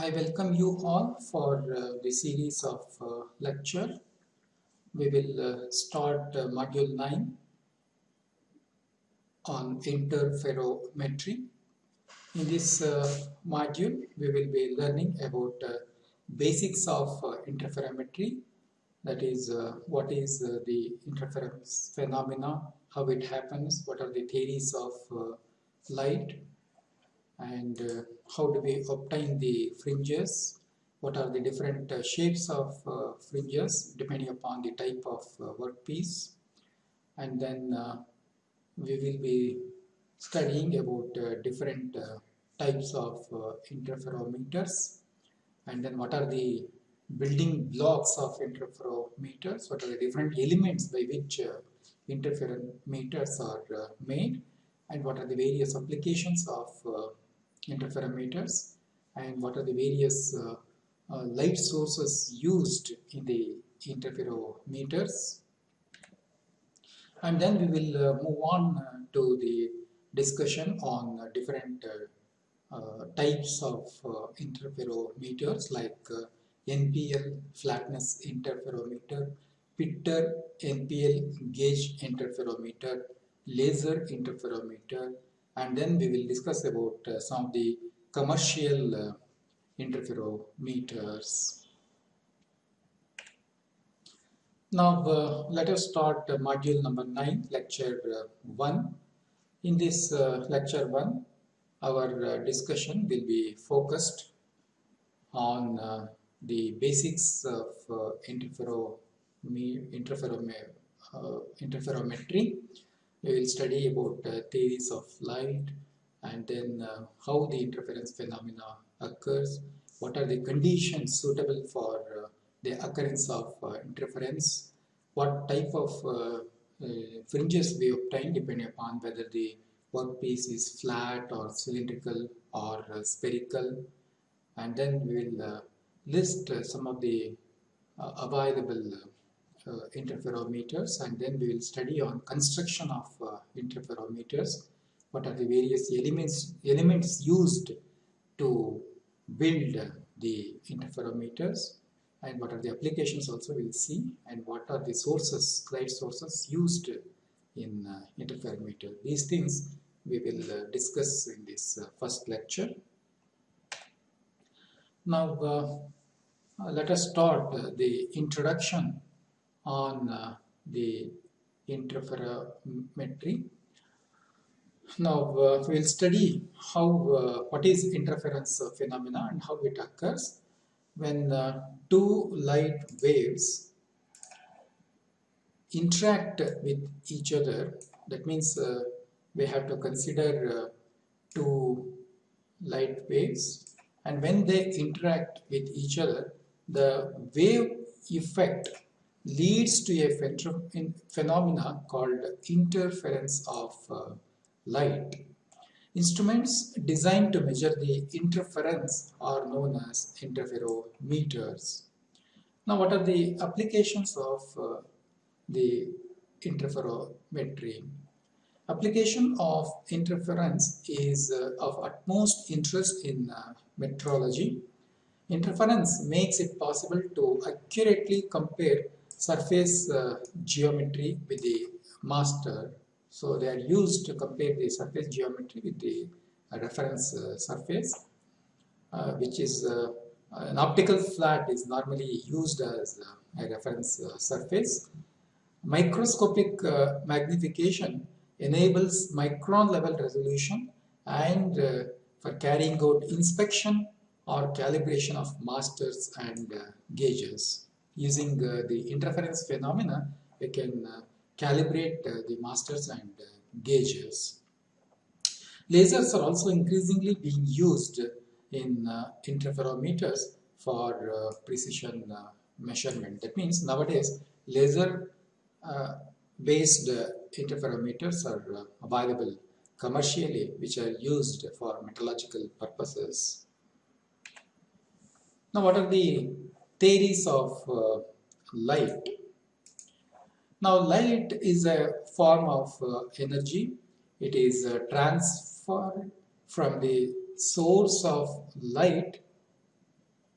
I welcome you all for uh, the series of uh, lecture. We will uh, start uh, module 9 on interferometry. In this uh, module, we will be learning about uh, basics of interferometry. That is, what is the interference phenomena, how it happens, what are the theories of light, and how do we obtain the fringes? What are the different uh, shapes of uh, fringes depending upon the type of uh, workpiece? And then uh, we will be studying about uh, different uh, types of interferometers. And then what are the building blocks of interferometers? What are the different elements by which interferometers are made? And what are the various applications of interferometers and what are the various uh, uh, light sources used in the interferometers. And then we will uh, move on to the discussion on different uh, types of uh, interferometers like uh, NPL flatness interferometer, Pitter NPL gauge interferometer, laser interferometer, and then we will discuss about uh, some of the commercial uh, interferometers. Now uh, let us start module number 9 lecture uh, 1. In this uh, lecture 1 our uh, discussion will be focused on the basics of interfero interferome interferometry we will study about uh, theories of light and then uh, how the interference phenomena occurs, what are the conditions suitable for uh, the occurrence of uh, interference, what type of uh, uh, fringes we obtain depending upon whether the workpiece is flat or cylindrical or spherical. And then we will list some of the available interferometers and then we will study on construction of uh, interferometers. What are the various elements elements used to build uh, the interferometers? And what are the applications also we'll see? And what are the sources light sources used in uh, interferometer? These things we will uh, discuss in this uh, first lecture. Now uh, uh, let us start uh, the introduction on uh, the interferometry. Now uh, we'll study how uh, what is interference phenomena and how it occurs when uh, two light waves interact with each other. That means uh, we have to consider uh, two light waves and when they interact with each other the wave effect leads to a phen- phenomena called interference of uh, light. Instruments designed to measure the interference are known as interferometers. Now, what are the applications of uh, the interferometry? Application of interference is uh, of utmost interest in uh, metrology. Interference makes it possible to accurately compare surface uh, geometry with the master. So they are used to compare the surface geometry with the uh, reference uh, surface, which is an optical flat is normally used as a reference surface. Microscopic uh, magnification enables micron level resolution and uh, for carrying out inspection or calibration of masters and uh, gauges using uh, the interference phenomena, we can uh, calibrate uh, the masters and gauges. Lasers are also increasingly being used in interferometers for precision measurement. That means nowadays laser uh, based uh, interferometers are uh, available commercially which are used for metrological purposes. Now what are the theories of uh, light. Now light is a form of uh, energy. It is uh, transferred from the source of light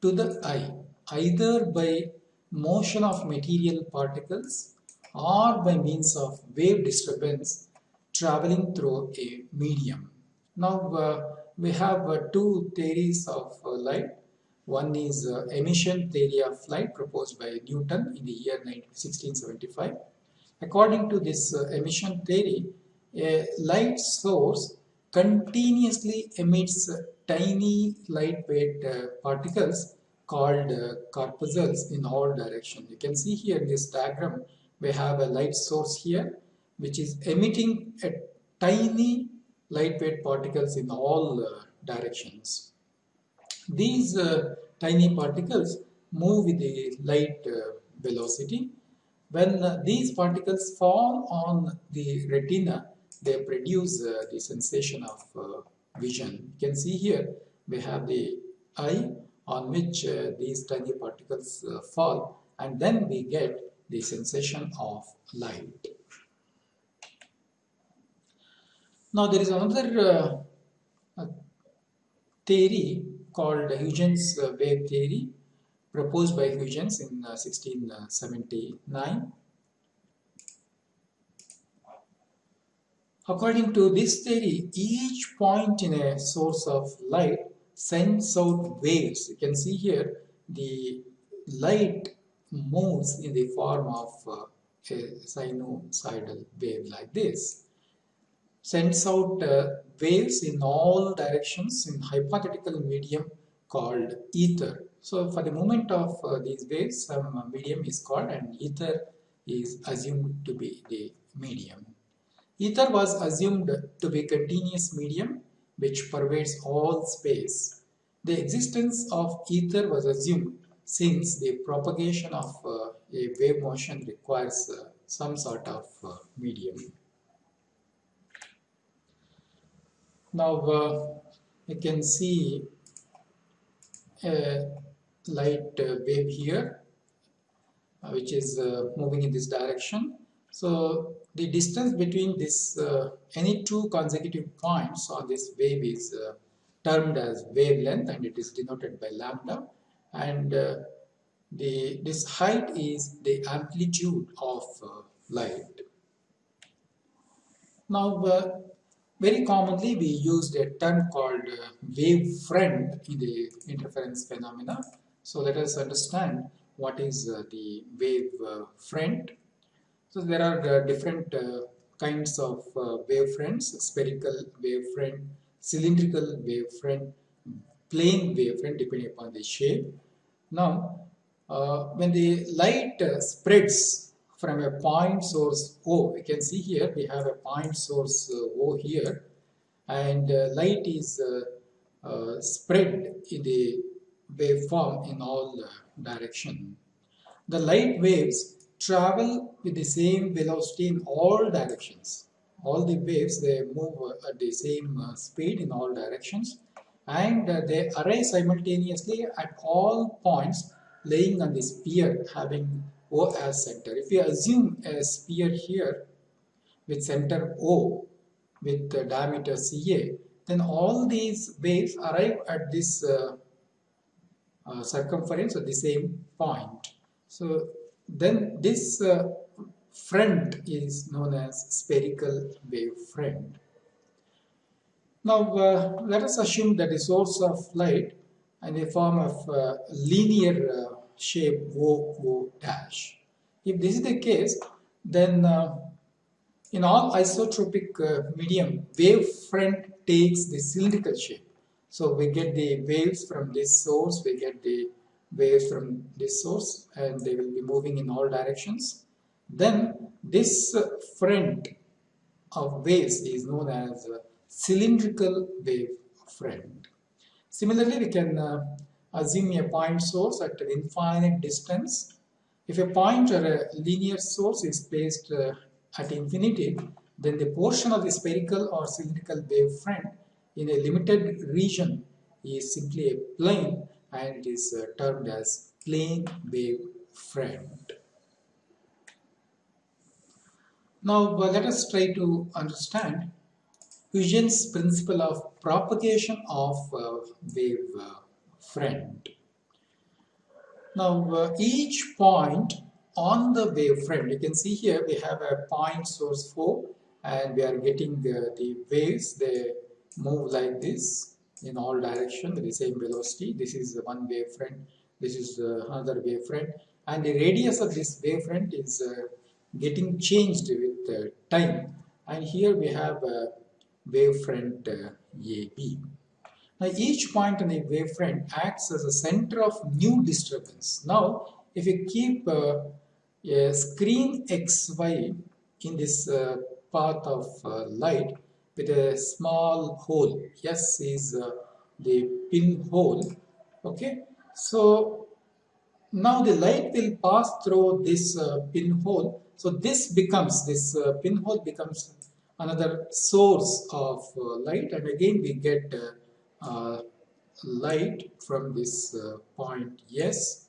to the eye either by motion of material particles or by means of wave disturbance traveling through a medium. Now uh, we have uh, two theories of uh, light. One is uh, emission theory of light proposed by Newton in the year 1675. According to this uh, emission theory, a light source continuously emits tiny lightweight uh, particles called corpuscles in all directions. You can see here in this diagram we have a light source here which is emitting a tiny lightweight particles in all uh, directions. These uh, tiny particles move with the light uh, velocity. When uh, these particles fall on the retina, they produce uh, the sensation of uh, vision. You can see here we have the eye on which these tiny particles fall and then we get the sensation of light. Now there is another uh, theory called Huygens uh, wave theory proposed by Huygens in uh, 1679. According to this theory, each point in a source of light sends out waves. You can see here the light moves in the form of uh, a sinusoidal wave like this sends out uh, waves in all directions in hypothetical medium called ether. So for the moment of uh, these waves, some medium is called and ether is assumed to be the medium. Ether was assumed to be continuous medium which pervades all space. The existence of ether was assumed since the propagation of uh, a wave motion requires uh, some sort of uh, medium. Now uh, you can see a light uh, wave here uh, which is uh, moving in this direction. So the distance between this uh, any two consecutive points on this wave is uh, termed as wavelength and it is denoted by lambda and the this height is the amplitude of light. Now very commonly, we used a term called uh, wave front in the interference phenomena. So let us understand what is uh, the wave front. So there are uh, different kinds of wave fronts, spherical wave front, cylindrical wave front, plane wave front depending upon the shape. Now, when the light spreads from a point source O. You can see here we have a point source uh, O here and uh, light is uh, spread in the waveform in all direction. The light waves travel with the same velocity in all directions. All the waves they move at the same speed in all directions and they arise simultaneously at all points laying on the sphere having O as center. If we assume a sphere here with center O with the diameter CA, then all these waves arrive at this uh, uh, circumference at the same point. So then this uh, front is known as spherical wave front. Now uh, let us assume that the source of light in the form of uh, linear uh, shape O, dash. If this is the case, then uh, in all isotropic uh, medium, wave front takes the cylindrical shape. So we get the waves from this source, we get the waves from this source and they will be moving in all directions. Then this uh, front of waves is known as cylindrical wave front. Similarly, we can uh, assume a point source at an infinite distance. If a point or a linear source is placed uh, at infinity, then the portion of the spherical or cylindrical wave front in a limited region is simply a plane and it is uh, termed as plane wave front. Now uh, let us try to understand Huygens principle of propagation of uh, wave uh, front. Now uh, each point on the wavefront, you can see here we have a point source 4 and we are getting the, the waves, they move like this in all direction with the same velocity. This is one wavefront, this is uh, another wavefront and the radius of this wavefront is uh, getting changed with uh, time and here we have a wavefront uh, AB. Now each point on the wavefront acts as a center of new disturbance. Now if you keep uh, a screen XY in this uh, path of uh, light with a small hole, S is uh, the pinhole, okay. So now the light will pass through this uh, pinhole. So this becomes, this uh, pinhole becomes another source of light and again we get light from this uh, point S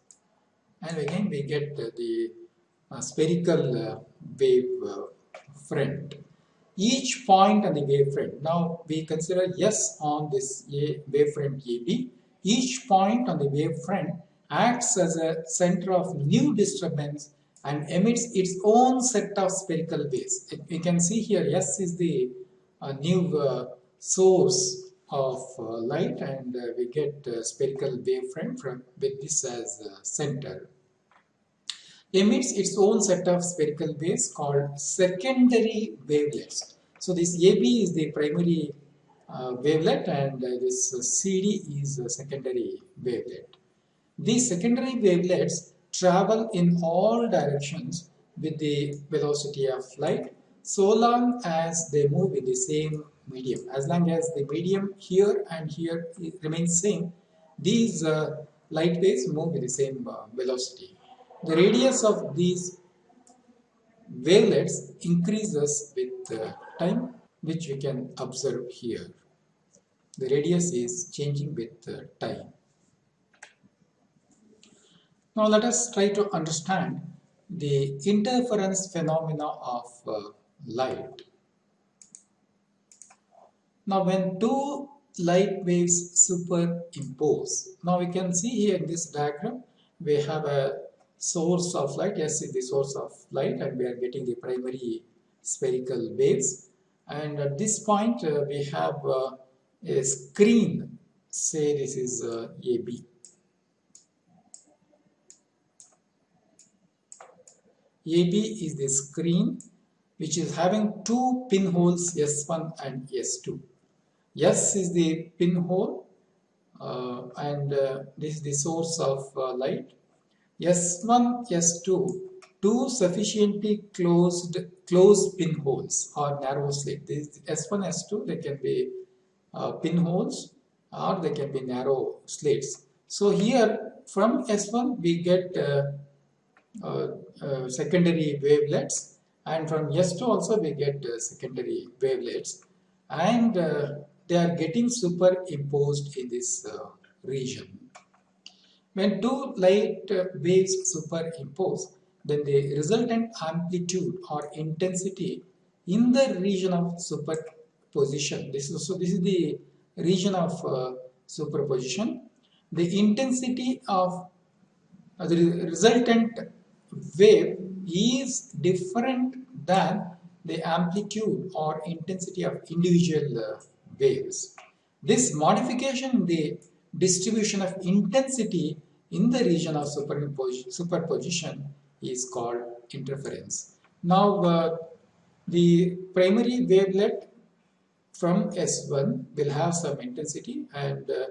and again we get the uh, spherical wave front each point on the wavefront. Now we consider S on this wavefront AB. Each point on the wavefront acts as a center of new disturbance and emits its own set of spherical waves. We can see here S is the uh, new uh, source of uh, light and uh, we get spherical wavefront from with this as center emits its own set of spherical waves called secondary wavelets. So this AB is the primary uh, wavelet and uh, this uh, CD is a secondary wavelet. These secondary wavelets travel in all directions with the velocity of light so long as they move in the same medium. As long as the medium here and here remains same, these uh, light waves move with the same uh, velocity. The radius of these wavelets increases with uh, time, which we can observe here. The radius is changing with time. Now let us try to understand the interference phenomena of uh, light. Now when two light waves superimpose, now we can see here in this diagram, we have a source of light, yes, the source of light and we are getting the primary spherical waves. And at this point, uh, we have uh, a screen, say this is uh, AB. AB is the screen which is having two pinholes S1 and S2. S is the pinhole uh, and uh, this is the source of uh, light. S1, S2, two sufficiently closed closed pinholes or narrow slit. This S1, S2, they can be uh, pinholes or they can be narrow slits. So here from S1 we get uh, uh, secondary wavelets and from S2 also we get secondary wavelets and they are getting superimposed in this uh, region. When two light uh, waves superimpose, then the resultant amplitude or intensity in the region of superposition, this is, so this is the region of uh, superposition, the intensity of uh, the resultant wave is different than the amplitude or intensity of individual uh, waves. This modification in the distribution of intensity in the region of superposition is called interference. Now uh, the primary wavelet from S1 will have some intensity and uh,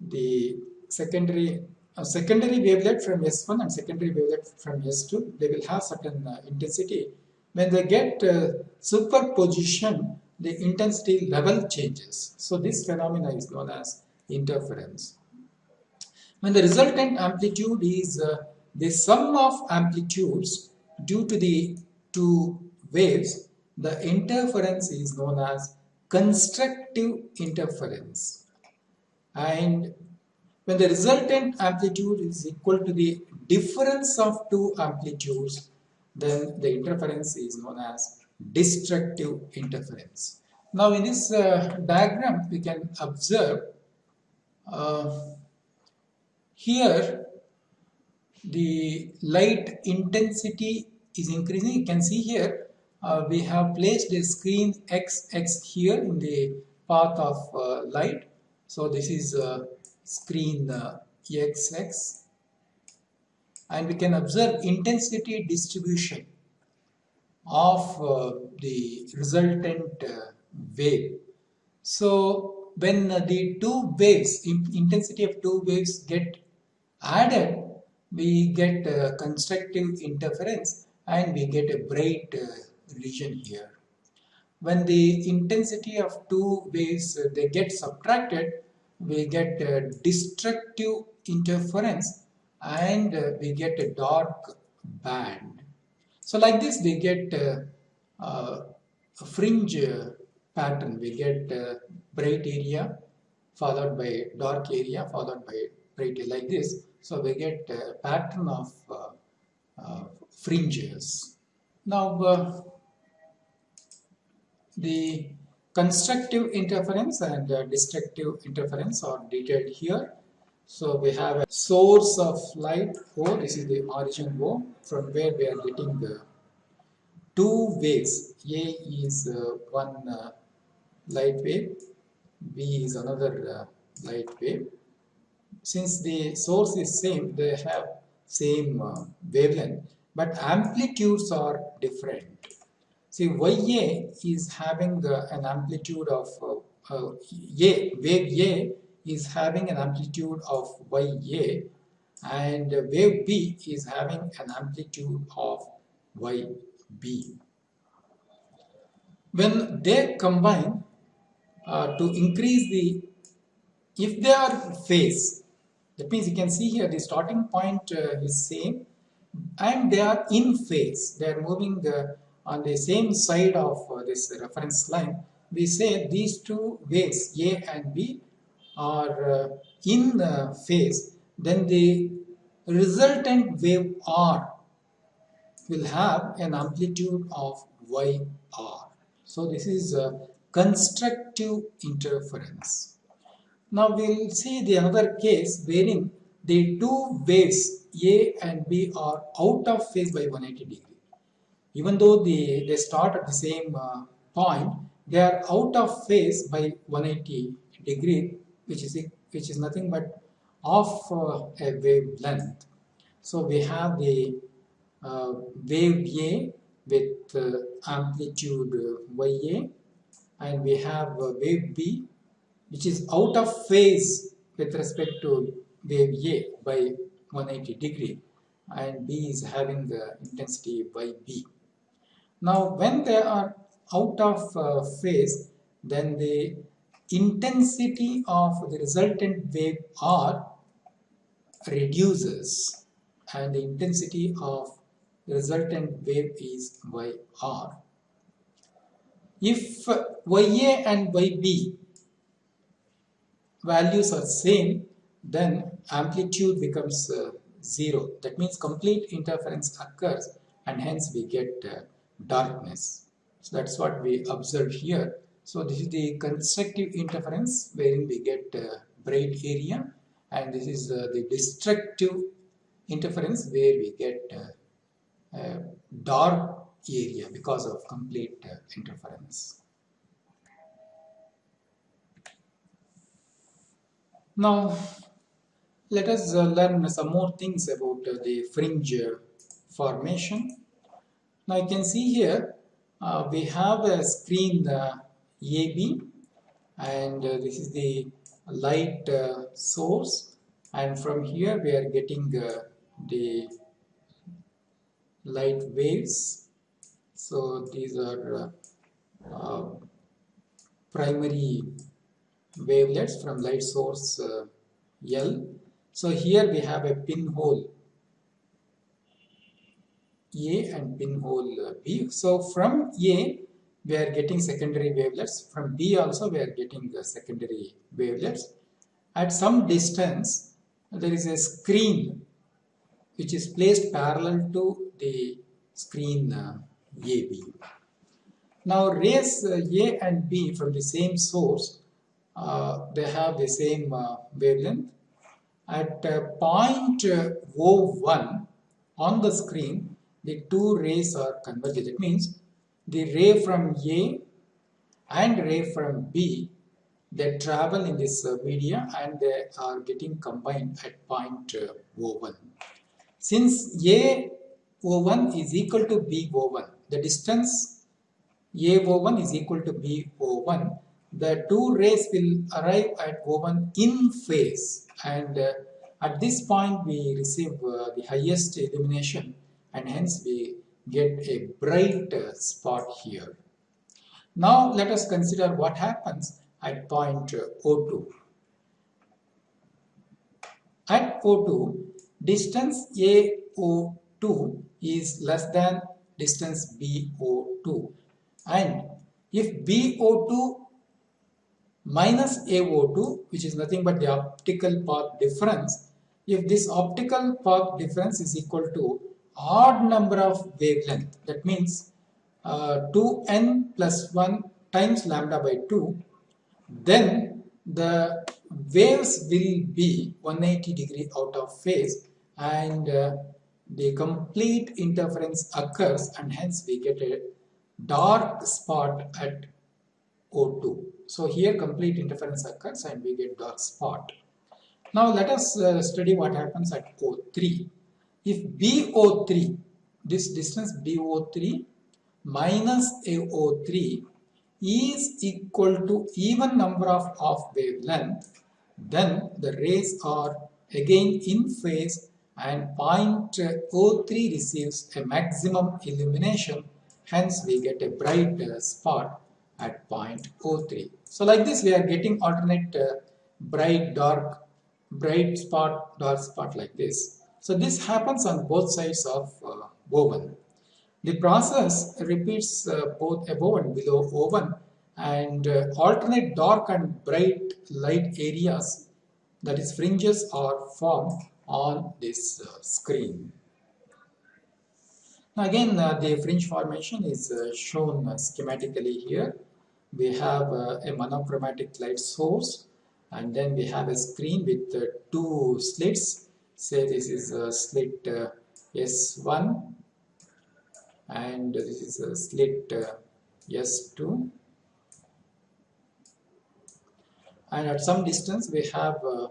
the secondary uh, secondary wavelet from S1 and secondary wavelet from S2 they will have certain uh, intensity. When they get uh, superposition the intensity level changes. So this phenomena is known as interference. When the resultant amplitude is uh, the sum of amplitudes due to the two waves, the interference is known as constructive interference. And when the resultant amplitude is equal to the difference of two amplitudes, then the interference is known as destructive interference. Now in this uh, diagram we can observe uh, here the light intensity is increasing. You can see here uh, we have placed a screen XX here in the path of uh, light. So this is uh, screen XX and we can observe intensity distribution of uh, the resultant uh, wave. So when uh, the two waves, intensity of two waves get added, we get constructive interference and we get a bright region here. When the intensity of two waves uh, they get subtracted, we get destructive interference and uh, we get a dark band. So like this we get uh, uh, a fringe pattern. We get bright area followed by dark area followed by bright area like this. So we get a pattern of fringes. Now the constructive interference and uh, destructive interference are detailed here. So we have a source of light O, this is the origin O, from where we are getting the two waves. A is uh, one uh, light wave, B is another uh, light wave. Since the source is same, they have same uh, wavelength, but amplitudes are different. See, YA is having uh, an amplitude of uh, A, wave A is having an amplitude of YA and wave B is having an amplitude of YB. When they combine uh, to increase the, if they are phase, that means you can see here the starting point uh, is same and they are in phase, they are moving uh, on the same side of uh, this reference line. We say these two waves A and B are uh, in the phase, then the resultant wave R will have an amplitude of YR. So this is a constructive interference. Now we will see the another case wherein the two waves A and B are out of phase by 180 degree. Even though the, they start at the same uh, point, they are out of phase by 180 degree which is which is nothing but of uh, a wavelength. So we have the uh, wave A with uh, amplitude YA and we have wave B which is out of phase with respect to wave A by 180 degree and B is having the intensity by B. Now when they are out of uh, phase then the intensity of the resultant wave R reduces and the intensity of the resultant wave is YR. If YA and YB values are same then amplitude becomes uh, zero. That means complete interference occurs and hence we get uh, darkness. So that's what we observe here so this is the constructive interference wherein we get uh, bright area and this is uh, the destructive interference where we get uh, uh dark area because of complete uh, interference. Now let us uh, learn some more things about the fringe formation. Now you can see here we have a screen AB and uh, this is the light uh, source. And from here we are getting uh, the light waves. So these are uh, uh, primary wavelets from light source uh, L. So here we have a pinhole A and pinhole B. So from A we are getting secondary wavelets. From B also we are getting the secondary wavelets. At some distance, there is a screen which is placed parallel to the screen uh, AB. Now rays uh, A and B from the same source, uh, they have the same uh, wavelength at uh, point uh, O1 on the screen, the two rays are converged. It means the ray from A and ray from B, they travel in this uh, media and they are getting combined at point uh, O1. Since A O1 is equal to B O1, the distance A O1 is equal to B O1, the two rays will arrive at O1 in phase and uh, at this point we receive uh, the highest illumination and hence we get a bright spot here. Now let us consider what happens at point uh, O2. At O2, distance AO2 is less than distance BO2 and if BO2 minus AO2 which is nothing but the optical path difference if this optical path difference is equal to odd number of wavelength that means uh, 2n plus 1 times lambda by 2 then the waves will be 180 degree out of phase and uh, the complete interference occurs and hence we get a dark spot at O2. So here complete interference occurs and we get dark spot. Now let us uh, study what happens at O3. If BO3, this distance BO3 minus AO3 is equal to even number of off wavelength, then the rays are again in phase and point O3 receives a maximum illumination, hence we get a bright spot at point O3. So like this we are getting alternate uh, bright, dark, bright spot, dark spot like this. So this happens on both sides of uh, O1. The process repeats uh, both above and below O1 and uh, alternate dark and bright light areas that is fringes are formed on this uh, screen. Now again uh, the fringe formation is uh, shown schematically here we have a monochromatic light source and then we have a screen with two slits say this is a slit uh, S1 and this is a slit uh, S2 and at some distance we have uh,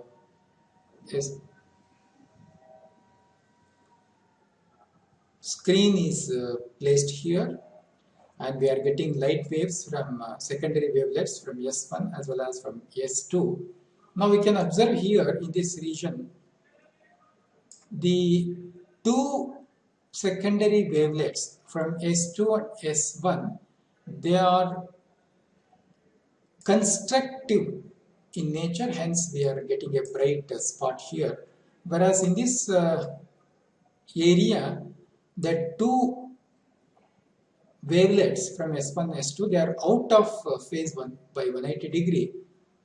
screen is uh, placed here and we are getting light waves from uh, secondary wavelets from S1 as well as from S2. Now we can observe here in this region the two secondary wavelets from S2 and S1 they are constructive in nature hence we are getting a bright spot here. Whereas in this uh, area the two wavelets from S1 S2 they are out of uh, phase 1 by 180 degree.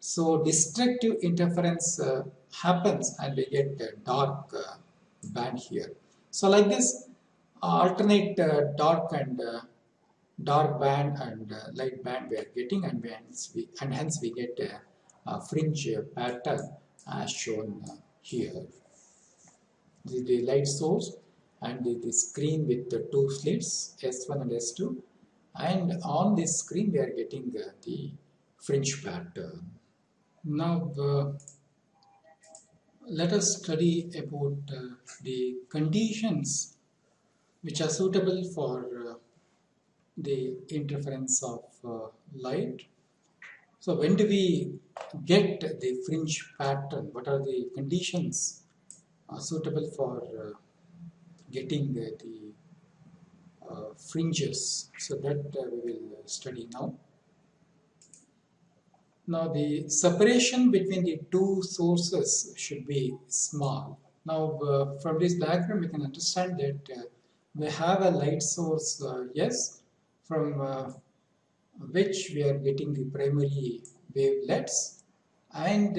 So destructive interference uh, happens and we get a dark uh, band here. So like this alternate uh, dark and uh, dark band and uh, light band we are getting and, hence we, and hence we get a, fringe pattern as shown here. The, the light source and the, the screen with the two slits S1 and S2 and on this screen we are getting uh, the fringe pattern. Now uh, let us study about uh, the conditions which are suitable for uh, the interference of uh, light. So when do we get the fringe pattern? What are the conditions uh, suitable for getting the uh, fringes. So that uh, we will study now. Now the separation between the two sources should be small. Now uh, from this diagram we can understand that uh, we have a light source uh, yes from uh, which we are getting the primary wavelets and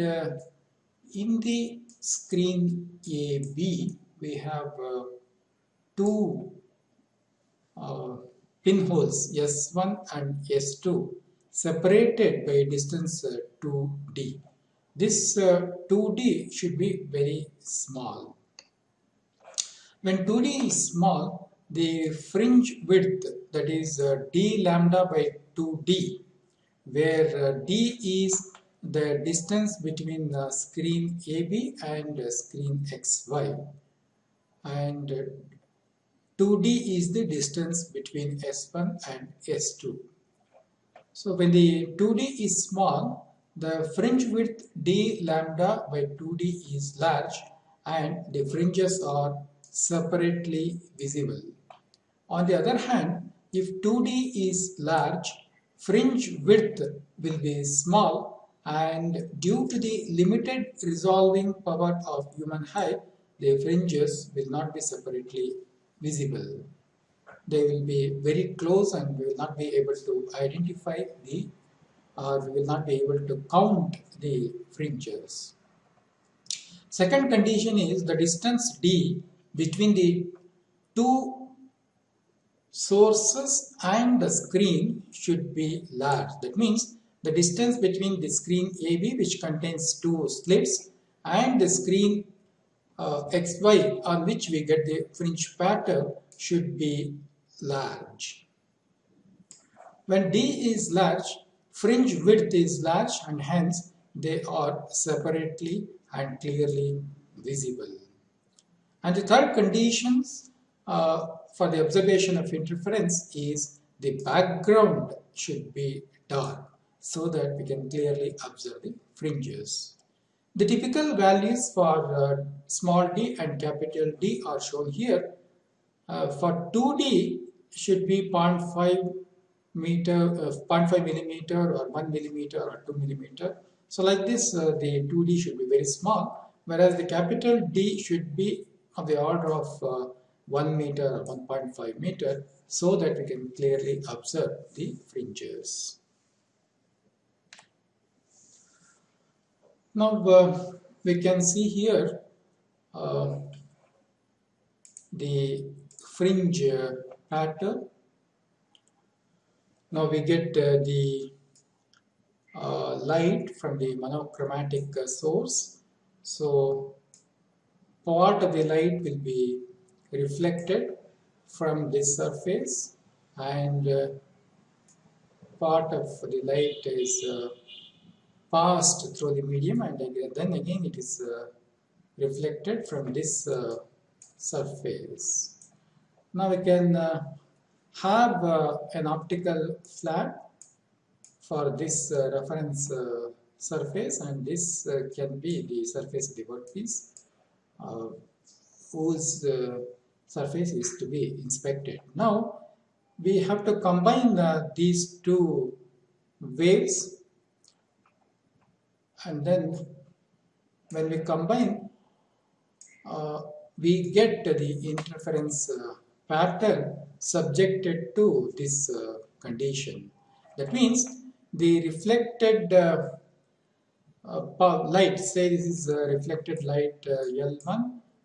in the screen AB we have two uh, pinholes S1 and S2 separated by distance uh, 2d this uh, 2d should be very small. When 2d is small, the fringe width that is uh, d lambda by 2d where uh, d is the distance between the screen AB and screen XY and 2d is the distance between S1 and S2. So when the 2d is small, the fringe width d lambda by 2d is large and the fringes are separately visible. On the other hand, if 2d is large, fringe width will be small and due to the limited resolving power of human eye, the fringes will not be separately visible. They will be very close and we will not be able to identify the or we will not be able to count the fringes. Second condition is the distance d between the two sources and the screen should be large. That means the distance between the screen AB which contains two slits and the screen uh, XY on which we get the fringe pattern should be large. When D is large, Fringe width is large and hence they are separately and clearly visible. And the third conditions uh, for the observation of interference is the background should be dark so that we can clearly observe the fringes. The typical values for uh, small d and capital D are shown here. Uh, for 2D should be 0.5 meter, uh, 0.5 millimeter or 1 millimeter or 2 millimeter. So like this, uh, the 2D should be very small, whereas the capital D should be of the order of uh, 1 meter or 1.5 meter, so that we can clearly observe the fringes. Now uh, we can see here uh, the fringe uh, now we get uh, the uh, light from the monochromatic source. So part of the light will be reflected from this surface and uh, part of the light is uh, passed through the medium and then again it is uh, reflected from this surface. Now we can have uh, an optical flat for this uh, reference uh, surface and this uh, can be the surface of workpiece uh, whose uh, surface is to be inspected. Now we have to combine these two waves and then when we combine we get the interference pattern subjected to this uh, condition. That means the reflected uh, uh, light, say this is reflected light uh, L1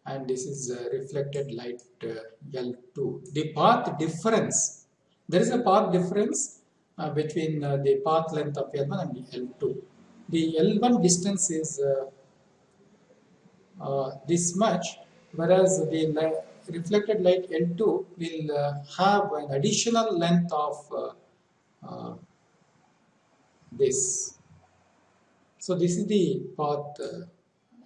and this is reflected light uh, L2. The path difference, there is a path difference uh, between the path length of L1 and L2. The L1 distance is this much whereas the reflected light L2 will uh, have an additional length of uh, uh, this. So this is the path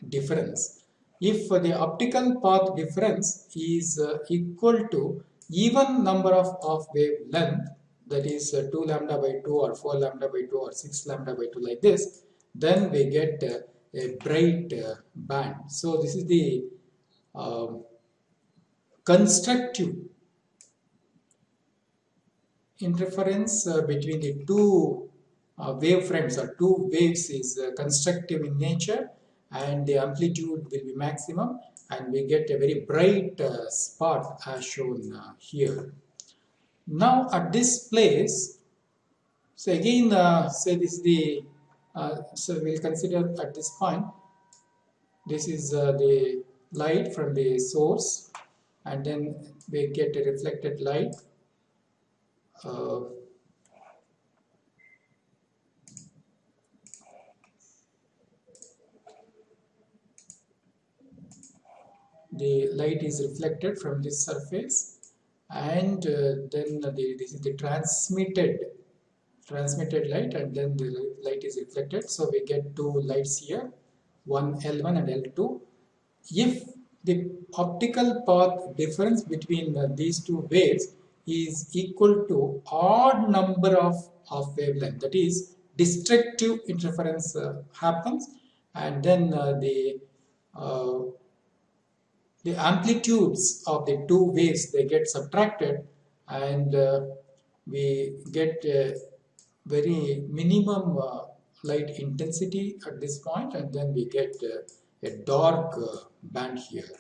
difference. If the optical path difference is equal to even number of, of wavelength that is uh, 2 lambda by 2 or 4 lambda by 2 or 6 lambda by 2 like this then we get uh, a bright uh, band so this is the um, constructive interference uh, between the two uh, wavefronts or two waves is uh, constructive in nature and the amplitude will be maximum and we get a very bright uh, spot as shown uh, here. Now at this place, so again uh, say this is the, so we'll consider at this point, this is the light from the source and then we get a reflected light uh, the light is reflected from this surface and uh, then the, this is the transmitted transmitted light and then the light is reflected. So we get two lights here one L1 and L2 if the optical path difference between uh, these two waves is equal to odd number of, of wavelength. That is destructive interference uh, happens. And then uh, the uh, the amplitudes of the two waves they get subtracted. And uh, we get a very minimum uh, light intensity at this point. And then we get uh, a dark uh, band here.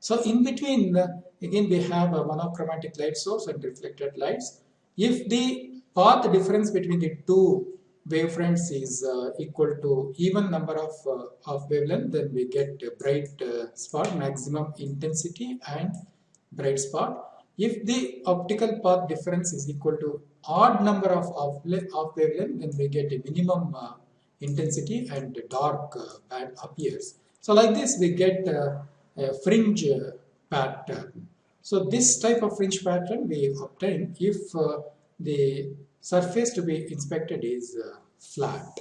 So in between uh, again we have a monochromatic light source and reflected lights. If the path difference between the two wavefronts is uh, equal to even number of, uh, of wavelength then we get a bright uh, spot maximum intensity and bright spot if the optical path difference is equal to odd number of, of, of wavelength then we get a minimum uh, intensity and dark uh, band appears so like this we get uh, a fringe pattern so this type of fringe pattern we obtain if the surface to be inspected is uh, flat.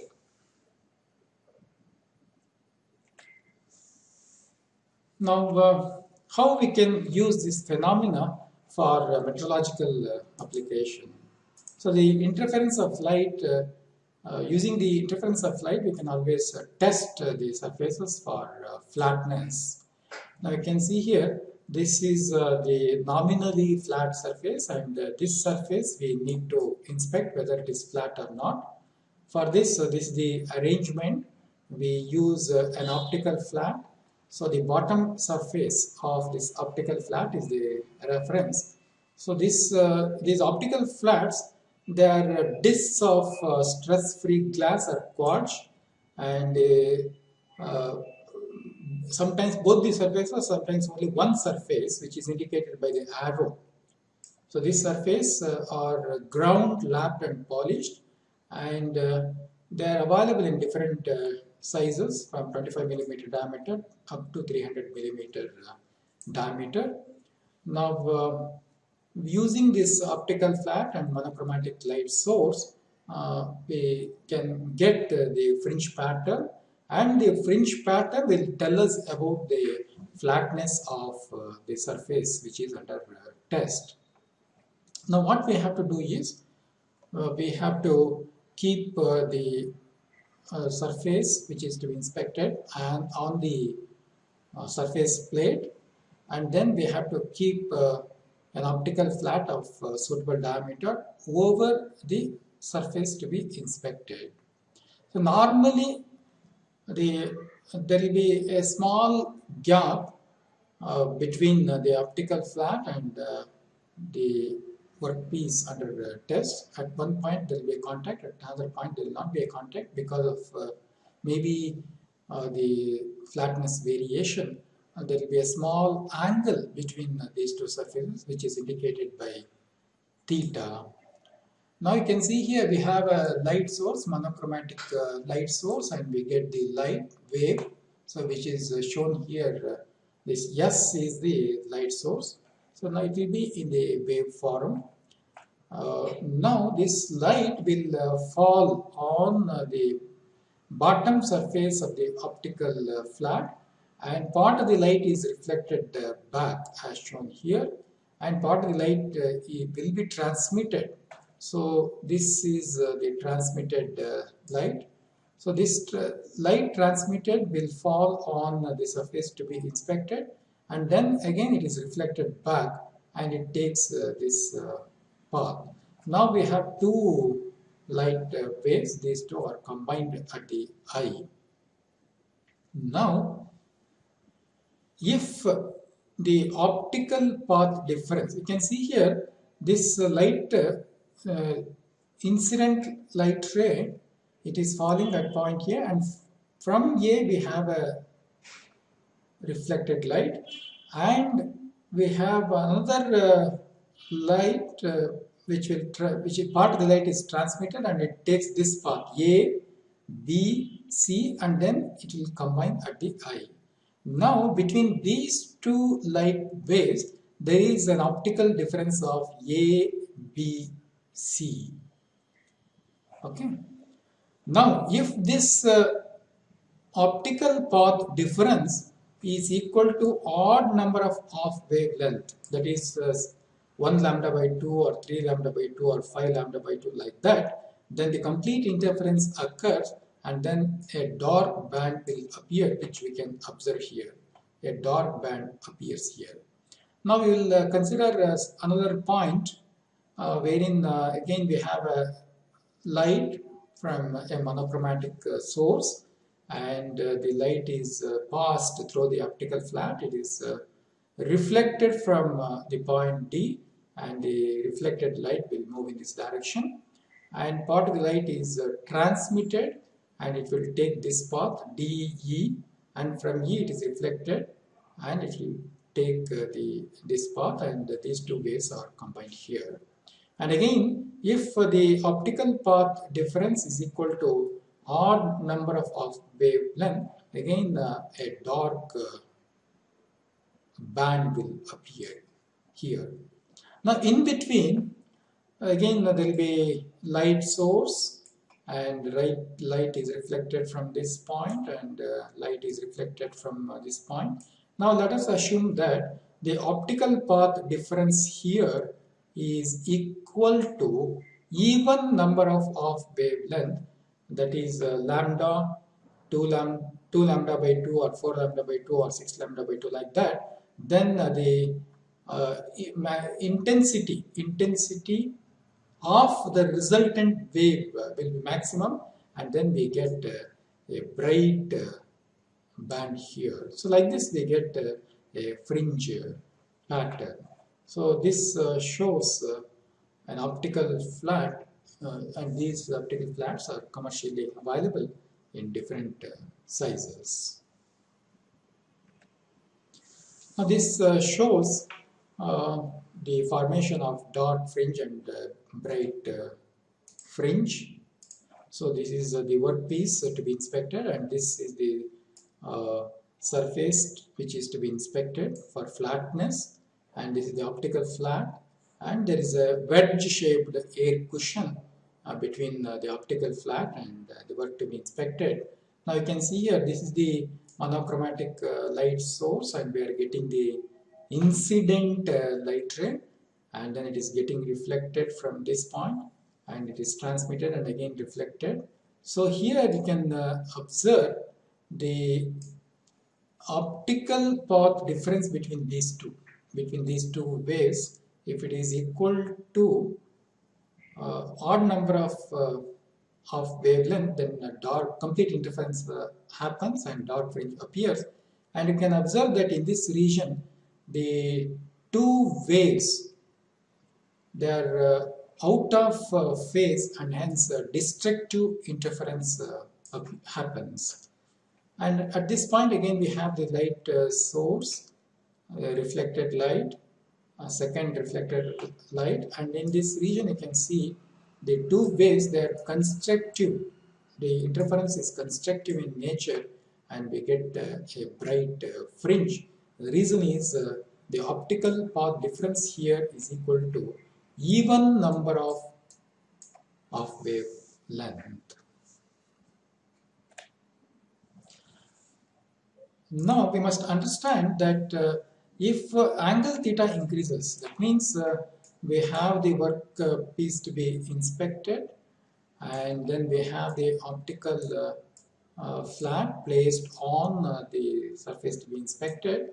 Now, uh, how we can use this phenomena for uh, metrological uh, application? So, the interference of light, uh, uh, using the interference of light, we can always test the surfaces for flatness. Now, you can see here this is uh, the nominally flat surface and uh, this surface we need to inspect whether it is flat or not. For this, uh, this is the arrangement. We use uh, an optical flat. So the bottom surface of this optical flat is the reference. So this, uh, these optical flats, they are uh, discs of stress-free glass or quartz and sometimes both the surfaces, sometimes only one surface which is indicated by the arrow. So this surface uh, are ground, lapped and polished and uh, they are available in different uh, sizes from 25 millimeter diameter up to 300 millimeter uh, diameter. Now uh, using this optical flat and monochromatic light source uh, we can get the fringe pattern and the fringe pattern will tell us about the flatness of uh, the surface which is under uh, test. Now what we have to do is uh, we have to keep uh, the uh, surface which is to be inspected and on the uh, surface plate and then we have to keep an optical flat of suitable diameter over the surface to be inspected. So normally the, there will be a small gap uh, between uh, the optical flat and uh, the workpiece under test. At one point there will be a contact, at another point there will not be a contact because of uh, maybe uh, the flatness variation. There will be a small angle between these two surfaces which is indicated by theta now you can see here we have a light source, monochromatic uh, light source and we get the light wave. So which is uh, shown here, uh, this S is the light source. So now it will be in the wave form. Uh, now this light will uh, fall on uh, the bottom surface of the optical flat and part of the light is reflected back as shown here and part of the light will be transmitted so this is uh, the transmitted uh, light. So this tra light transmitted will fall on uh, the surface to be inspected and then again it is reflected back and it takes uh, this uh, path. Now we have two light uh, waves, these two are combined at the eye. Now if the optical path difference, you can see here this light uh, incident light ray, it is falling at point A and from A we have a reflected light and we have another uh, light uh, which will which part of the light is transmitted and it takes this path A, B, C and then it will combine at the eye. Now between these two light waves there is an optical difference of A, B, C. Okay. Now if this uh, optical path difference is equal to odd number of off wavelength that is uh, 1 lambda by 2 or 3 lambda by 2 or 5 lambda by 2 like that then the complete interference occurs and then a dark band will appear which we can observe here. A dark band appears here. Now we will uh, consider uh, another point uh, wherein uh, again we have a light from a monochromatic uh, source. And uh, the light is passed through the optical flat. It is reflected from the point D. And the reflected light will move in this direction. And part of the light is transmitted and it will take this path DE and from E it is reflected and it will take uh, the this path and these two waves are combined here. And again, if uh, the optical path difference is equal to odd number of, of wavelength, again uh, a dark uh, band will appear here. Now in between, again there will be light source and right light is reflected from this point and uh, light is reflected from uh, this point. Now let us assume that the optical path difference here is equal to even number of, of wavelength that is uh, lambda 2 lambda 2 lambda by 2 or 4 lambda by 2 or 6 lambda by 2 like that then uh, the uh, intensity intensity of the resultant wave uh, will be maximum and then we get uh, a bright uh, band here. So like this we get a fringe pattern. So this shows an optical flat and these optical flats are commercially available in different sizes. Now this shows uh, the formation of dark fringe and uh, bright uh, fringe. So this is uh, the workpiece to be inspected and this is the surface which is to be inspected for flatness and this is the optical flat and there is a wedge shaped air cushion uh, between uh, the optical flat and uh, the work to be inspected. Now you can see here this is the monochromatic light source and we are getting the incident light ray and then it is getting reflected from this point and it is transmitted and again reflected. So here you can uh, observe the optical path difference between these two, between these two waves if it is equal to uh, odd number of uh, of wavelength then a dark complete interference uh, happens and dark fringe appears and you can observe that in this region the two waves they are uh, out of uh, phase and hence uh, destructive interference happens. And at this point again we have the light source, reflected light, second reflected light. And in this region you can see the two waves they are constructive. The interference is constructive in nature and we get uh, a bright uh, fringe. The reason is uh, the optical path difference here is equal to even number of, of wavelength. Now we must understand that uh, if uh, angle theta increases, that means uh, we have the work uh, piece to be inspected and then we have the optical uh, uh, flat placed on the surface to be inspected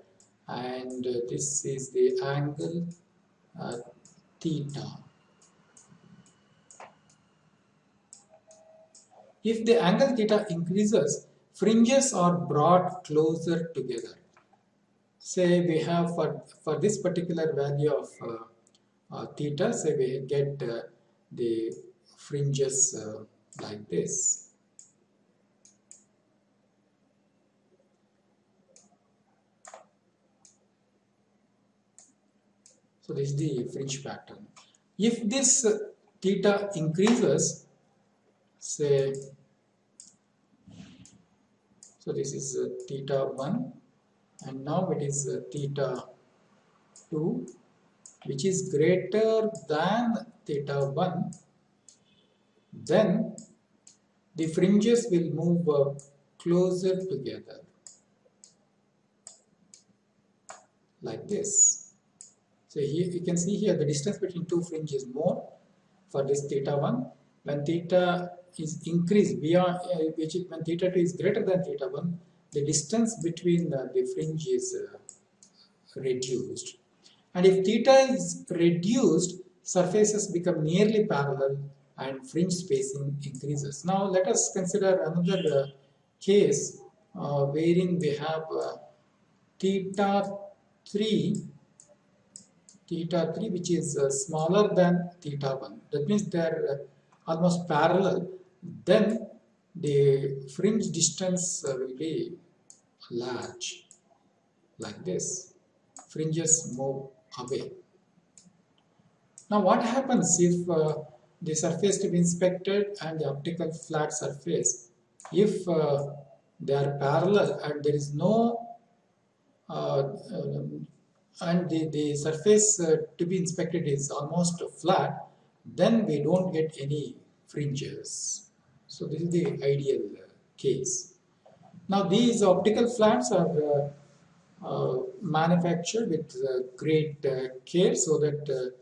and this is the angle theta. If the angle theta increases, fringes are brought closer together. Say we have for, for this particular value of uh, uh, theta, say we get uh, the fringes uh, like this. So this is the fringe pattern. If this theta increases, say, so this is theta 1 and now it is uh, theta 2 which is greater than theta 1 then the fringes will move uh, closer together like this so here you can see here the distance between two fringes is more for this theta 1 when theta is increased beyond uh, which is, when theta 2 is greater than theta 1 the distance between uh, the fringe is uh, reduced. And if theta is reduced surfaces become nearly parallel and fringe spacing increases. Now let us consider another uh, case uh, wherein we have uh, theta 3 theta 3 which is uh, smaller than theta 1 that means they are uh, almost parallel. Then the fringe distance uh, will be large like this. Fringes move away. Now what happens if uh, the surface to be inspected and the optical flat surface? If uh, they are parallel and there is no uh, um, and the, the surface uh, to be inspected is almost flat, then we don't get any fringes. So this is the ideal uh, case. Now these optical flats are uh, uh manufactured with uh, great uh, care so that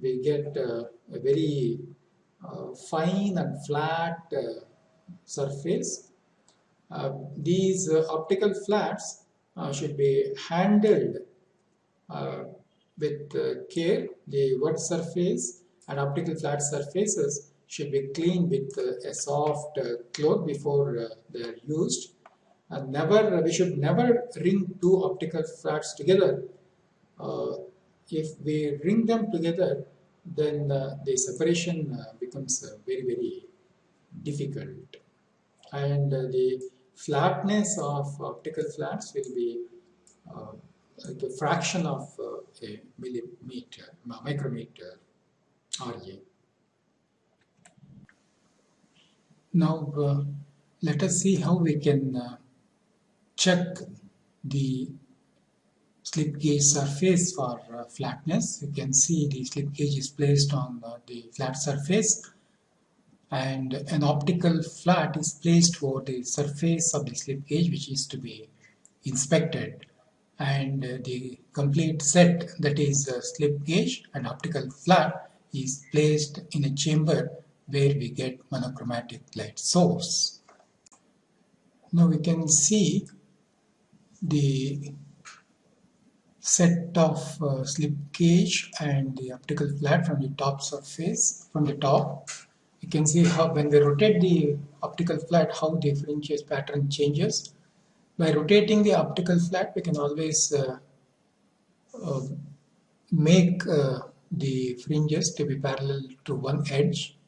we get a very fine and flat surface. these optical flats should be handled Uh, with uh, care. The wet surface and optical flat surfaces should be cleaned with uh, a soft uh, cloth before uh, they are used. And never, we should never ring two optical flats together. if we ring them together, then the separation becomes very, very difficult. And the flatness of optical flats will be a fraction of uh, a millimeter, micrometer RA. Now uh, let us see how we can uh, check the slip gauge surface for uh, flatness. You can see the slip gauge is placed on uh, the flat surface and an optical flat is placed over the surface of the slip gauge which is to be inspected and the complete set that is a slip gauge and optical flat is placed in a chamber where we get monochromatic light source. Now we can see the set of uh, slip gauge and the optical flat from the top surface from the top you can see how when we rotate the optical flat how the fringes pattern changes by rotating the optical flat, we can always uh, uh, make uh, the fringes to be parallel to one edge.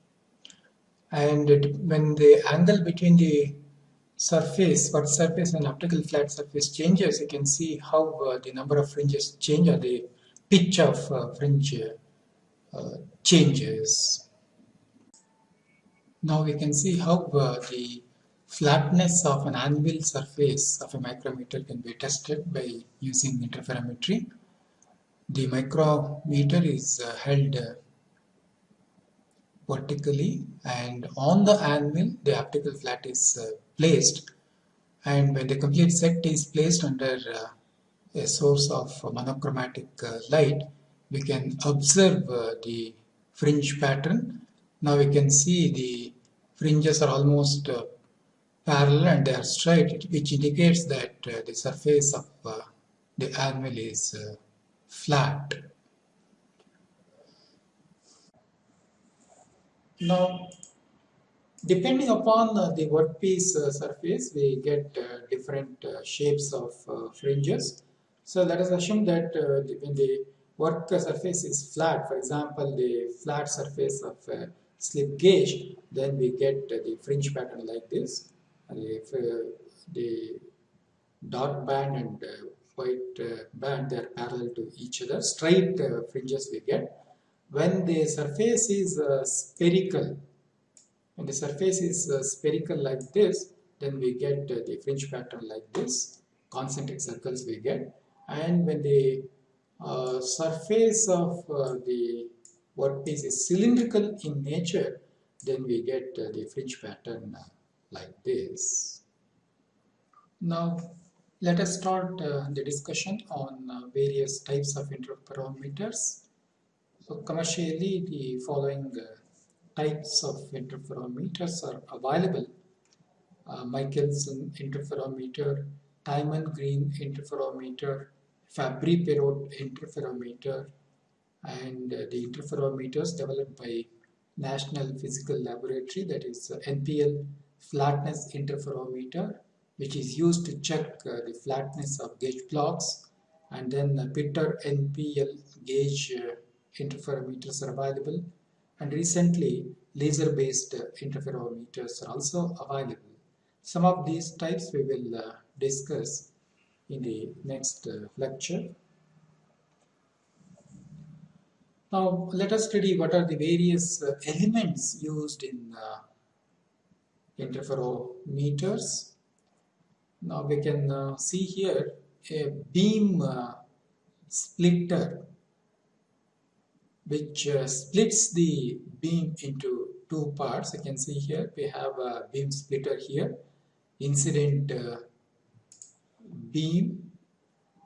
And it, when the angle between the surface, what surface and optical flat surface changes, you can see how uh, the number of fringes change or the pitch of uh, fringe uh, changes. Now we can see how the Flatness of an anvil surface of a micrometer can be tested by using interferometry. The micrometer is uh, held uh, vertically and on the anvil the optical flat is uh, placed and when the complete set is placed under uh, a source of monochromatic uh, light we can observe uh, the fringe pattern. Now we can see the fringes are almost parallel and they are straight, which indicates that uh, the surface of uh, the anvil is uh, flat. Now, depending upon uh, the workpiece uh, surface, we get uh, different shapes of fringes. So let us assume that when the work surface is flat, for example, the flat surface of a slip gauge, then we get the fringe pattern like this if uh, the dark band and uh, white uh, band they are parallel to each other. Straight fringes we get. When the surface is spherical when the surface is spherical like this then we get the fringe pattern like this concentric circles we get. And when the uh, surface of uh, the workpiece is cylindrical in nature then we get uh, the fringe pattern uh, like this. Now let us start uh, the discussion on uh, various types of interferometers. So commercially the following types of interferometers are available. Michelson interferometer, Twyman-Green interferometer, Fabry-Perot interferometer and uh, the interferometers developed by National Physical Laboratory that is uh, NPL flatness interferometer which is used to check uh, the flatness of gauge blocks and then the Pitter NPL gauge uh, interferometers are available and recently laser based uh, interferometers are also available. Some of these types we will uh, discuss in the next uh, lecture. Now let us study what are the various uh, elements used in uh, interferometers. Now we can uh, see here a beam uh, splitter which uh, splits the beam into two parts. You can see here we have a beam splitter here, incident beam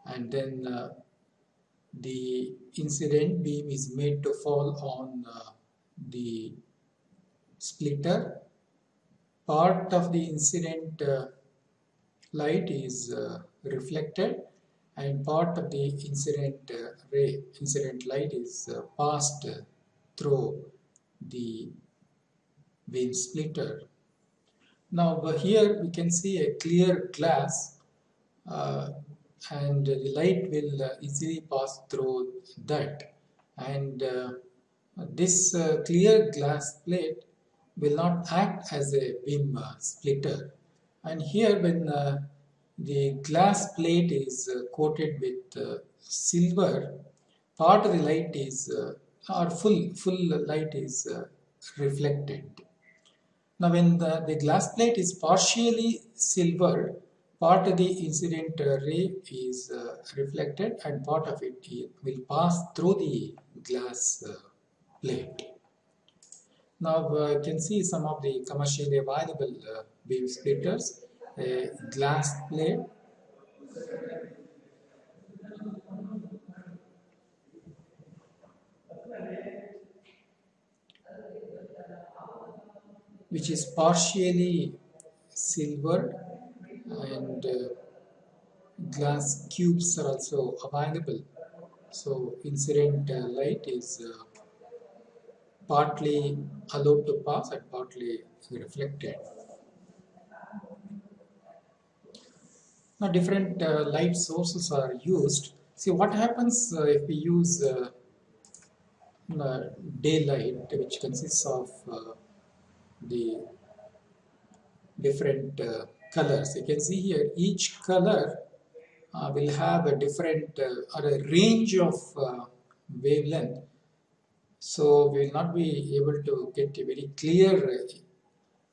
and then uh, the incident beam is made to fall on uh, the splitter part of the incident uh, light is uh, reflected and part of the incident uh, ray incident light is uh, passed through the beam splitter. Now here we can see a clear glass uh, and the light will uh, easily pass through that. And uh, this clear glass plate will not act as a beam splitter and here when the glass plate is coated with silver part of the light is uh, or full full light is uh, reflected now when the, the glass plate is partially silver part of the incident ray is uh, reflected and part of it will pass through the glass uh, plate. Now uh, you can see some of the commercially available uh, beam splitters, a glass plate. Which is partially silvered and uh, glass cubes are also available. So incident uh, light is uh, partly allowed to pass and partly reflected now different uh, light sources are used see what happens uh, if we use uh, daylight which consists of the different colors. You can see here each color uh, will have a different uh, or a range of uh, wavelength. So we will not be able to get a very clear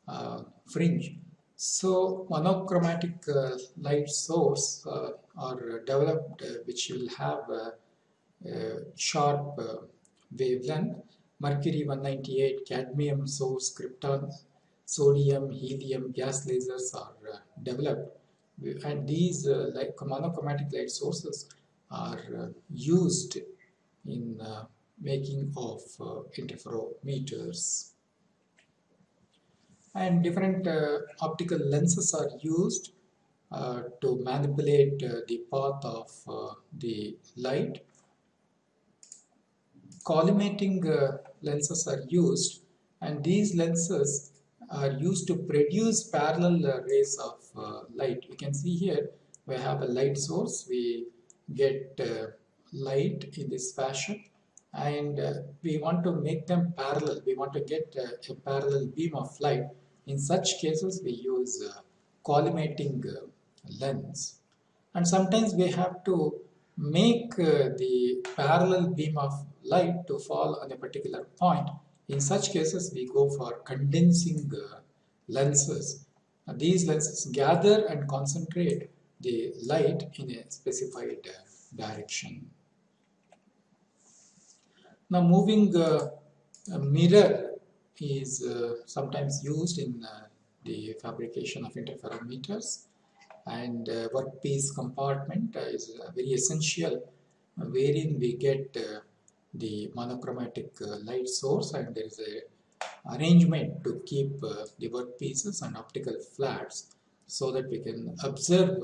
uh, fringe. So monochromatic uh, light source uh, are developed which will have a sharp wavelength. Mercury 198, cadmium source, krypton sodium, helium, gas lasers are uh, developed and these uh, like monochromatic light sources are uh, used in uh, making of uh, interferometers. And different uh, optical lenses are used to manipulate the path of the light. Collimating lenses are used and these lenses are used to produce parallel uh, rays of uh, light. You can see here we have a light source. We get uh, light in this fashion and uh, we want to make them parallel. We want to get uh, a parallel beam of light. In such cases we use uh, collimating lens and sometimes we have to make the parallel beam of light to fall on a particular point in such cases, we go for condensing uh, lenses. these lenses gather and concentrate the light in a specified uh, direction. Now moving uh, mirror is uh, sometimes used in uh, the fabrication of interferometers. And uh, workpiece compartment uh, is very essential wherein we get the monochromatic light source. And there is a arrangement to keep the workpieces and optical flats so that we can observe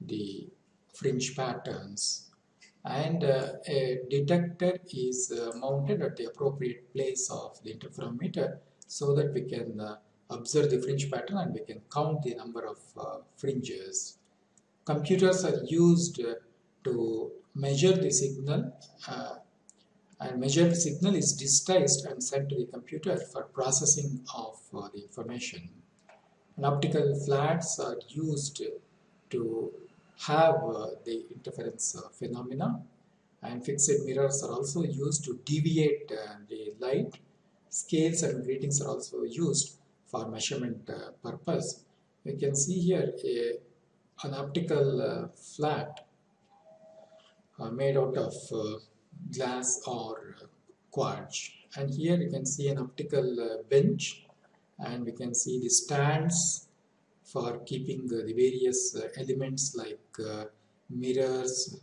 the fringe patterns and uh, a detector is uh, mounted at the appropriate place of the interferometer so that we can uh, observe the fringe pattern and we can count the number of uh, fringes. Computers are used uh, to measure the signal uh, and measured signal is digitized and sent to the computer for processing of the information. And optical flats are used to have uh, the interference uh, phenomena and fixed mirrors are also used to deviate uh, the light. Scales and gratings are also used for measurement purpose. You can see here a, an optical flat made out of glass or quartz and here you can see an optical bench and we can see the stands for keeping uh, the various uh, elements like uh, mirrors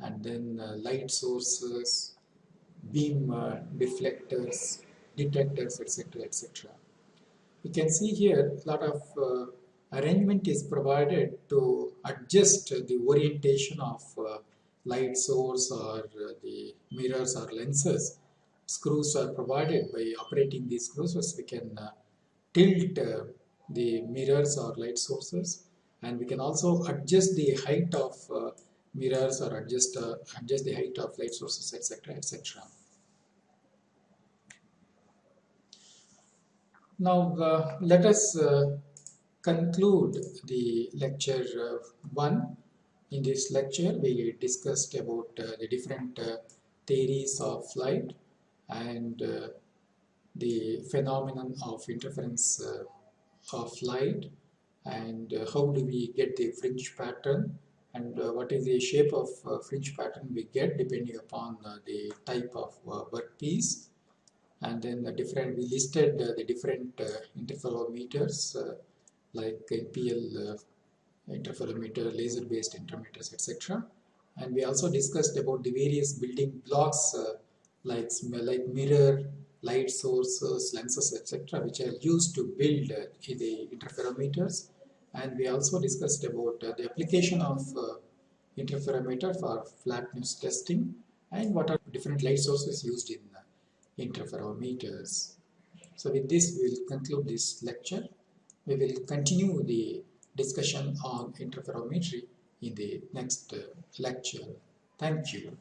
and then uh, light sources, beam uh, deflectors, detectors, etc. etc. You can see here a lot of uh, arrangement is provided to adjust the orientation of light source or the mirrors or lenses. Screws are provided by operating these screws we can tilt the mirrors or light sources. And we can also adjust the height of uh, mirrors or adjust uh, adjust the height of light sources etc etc now uh, let us uh, conclude the lecture uh, 1 in this lecture we discussed about uh, the different theories of light and the phenomenon of interference of light and uh, how do we get the fringe pattern and uh, what is the shape of uh, fringe pattern we get depending upon uh, the type of uh, workpiece and then the different we listed uh, the different interferometers like NPL interferometer, laser based interferometers etc and we also discussed about the various building blocks like, like mirror, light sources, lenses, etc., which are used to build uh, the interferometers. And we also discussed about uh, the application of uh, interferometer for flatness testing and what are different light sources used in interferometers. So with this, we will conclude this lecture. We will continue the discussion on interferometry in the next lecture. Thank you.